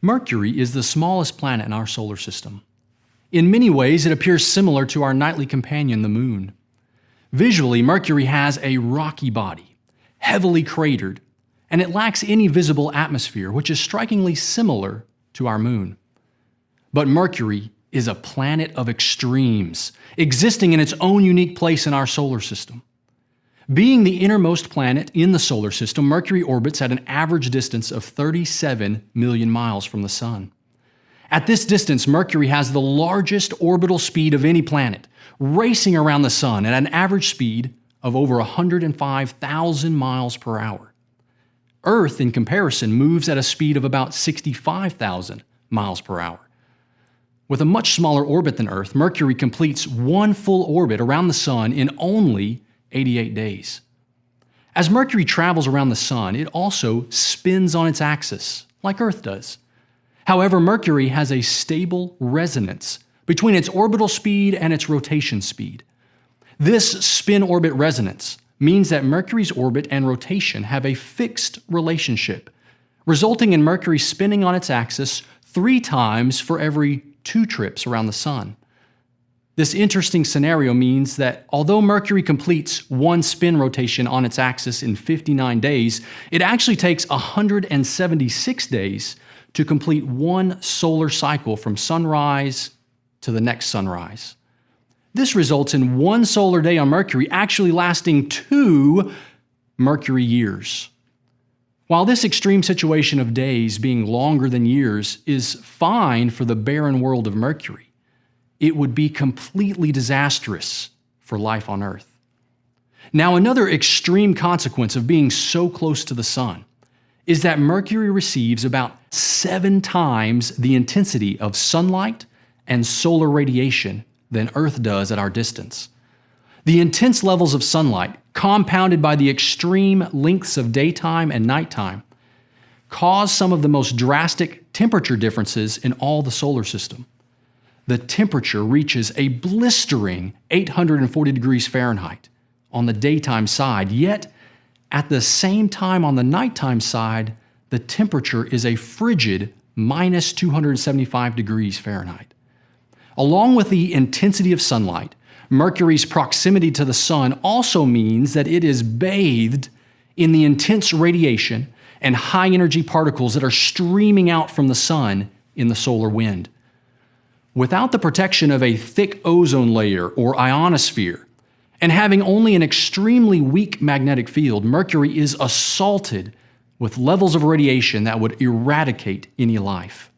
Mercury is the smallest planet in our solar system. In many ways, it appears similar to our nightly companion, the Moon. Visually, Mercury has a rocky body, heavily cratered, and it lacks any visible atmosphere, which is strikingly similar to our Moon. But Mercury is a planet of extremes, existing in its own unique place in our solar system. Being the innermost planet in the solar system, Mercury orbits at an average distance of 37 million miles from the Sun. At this distance, Mercury has the largest orbital speed of any planet, racing around the Sun at an average speed of over 105,000 miles per hour. Earth, in comparison, moves at a speed of about 65,000 miles per hour. With a much smaller orbit than Earth, Mercury completes one full orbit around the Sun in only 88 days. As Mercury travels around the Sun, it also spins on its axis, like Earth does. However, Mercury has a stable resonance between its orbital speed and its rotation speed. This spin-orbit resonance means that Mercury's orbit and rotation have a fixed relationship, resulting in Mercury spinning on its axis three times for every two trips around the Sun. This interesting scenario means that although Mercury completes one spin rotation on its axis in 59 days, it actually takes 176 days to complete one solar cycle from sunrise to the next sunrise. This results in one solar day on Mercury actually lasting two Mercury years. While this extreme situation of days being longer than years is fine for the barren world of Mercury, it would be completely disastrous for life on Earth. Now, another extreme consequence of being so close to the Sun is that Mercury receives about seven times the intensity of sunlight and solar radiation than Earth does at our distance. The intense levels of sunlight, compounded by the extreme lengths of daytime and nighttime, cause some of the most drastic temperature differences in all the solar system the temperature reaches a blistering 840 degrees Fahrenheit on the daytime side, yet at the same time on the nighttime side, the temperature is a frigid minus 275 degrees Fahrenheit. Along with the intensity of sunlight, Mercury's proximity to the Sun also means that it is bathed in the intense radiation and high energy particles that are streaming out from the Sun in the solar wind. Without the protection of a thick ozone layer or ionosphere, and having only an extremely weak magnetic field, Mercury is assaulted with levels of radiation that would eradicate any life.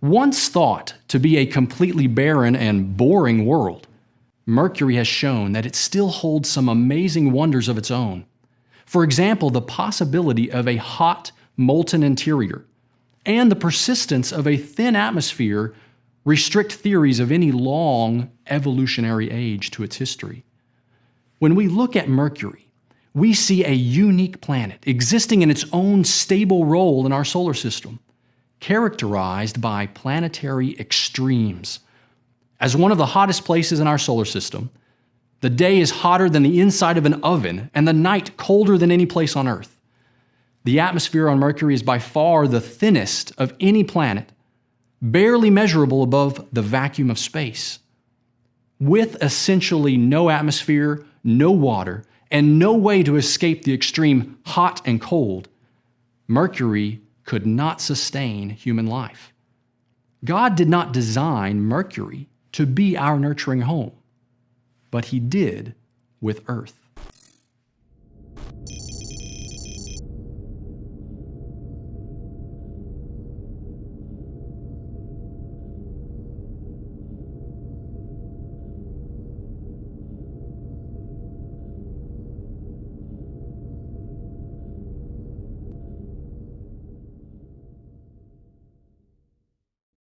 Once thought to be a completely barren and boring world, Mercury has shown that it still holds some amazing wonders of its own. For example, the possibility of a hot, molten interior, and the persistence of a thin atmosphere restrict theories of any long evolutionary age to its history. When we look at Mercury, we see a unique planet existing in its own stable role in our solar system, characterized by planetary extremes. As one of the hottest places in our solar system, the day is hotter than the inside of an oven and the night colder than any place on Earth. The atmosphere on Mercury is by far the thinnest of any planet barely measurable above the vacuum of space. With essentially no atmosphere, no water, and no way to escape the extreme hot and cold, Mercury could not sustain human life. God did not design Mercury to be our nurturing home, but He did with Earth.